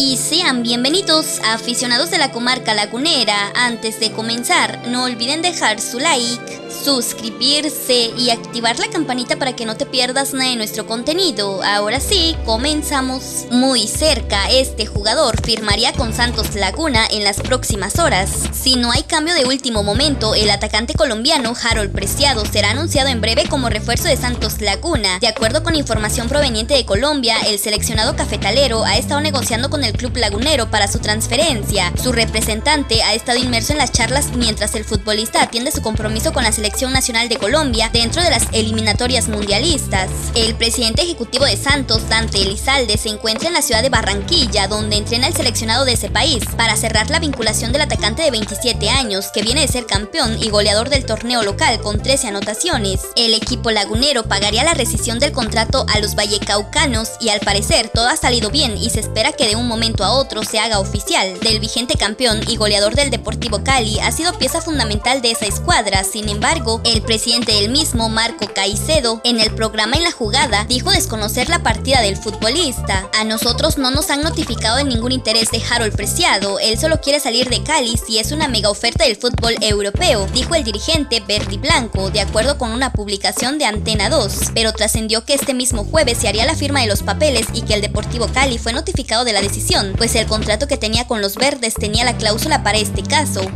Y sean bienvenidos a aficionados de la comarca lagunera. Antes de comenzar, no olviden dejar su like suscribirse y activar la campanita para que no te pierdas nada de nuestro contenido. Ahora sí, comenzamos. Muy cerca, este jugador firmaría con Santos Laguna en las próximas horas. Si no hay cambio de último momento, el atacante colombiano Harold Preciado será anunciado en breve como refuerzo de Santos Laguna. De acuerdo con información proveniente de Colombia, el seleccionado cafetalero ha estado negociando con el club lagunero para su transferencia. Su representante ha estado inmerso en las charlas mientras el futbolista atiende su compromiso con la selección Nacional de Colombia dentro de las eliminatorias mundialistas. El presidente ejecutivo de Santos, Dante Elizalde, se encuentra en la ciudad de Barranquilla, donde entrena el seleccionado de ese país, para cerrar la vinculación del atacante de 27 años, que viene de ser campeón y goleador del torneo local con 13 anotaciones. El equipo lagunero pagaría la rescisión del contrato a los vallecaucanos y al parecer todo ha salido bien y se espera que de un momento a otro se haga oficial. Del vigente campeón y goleador del Deportivo Cali ha sido pieza fundamental de esa escuadra, sin embargo, el presidente del mismo, Marco Caicedo, en el programa En la Jugada, dijo desconocer la partida del futbolista. A nosotros no nos han notificado de ningún interés de Harold Preciado, él solo quiere salir de Cali si es una mega oferta del fútbol europeo, dijo el dirigente Berti Blanco, de acuerdo con una publicación de Antena 2, pero trascendió que este mismo jueves se haría la firma de los papeles y que el Deportivo Cali fue notificado de la pues el contrato que tenía con los verdes tenía la cláusula para este caso.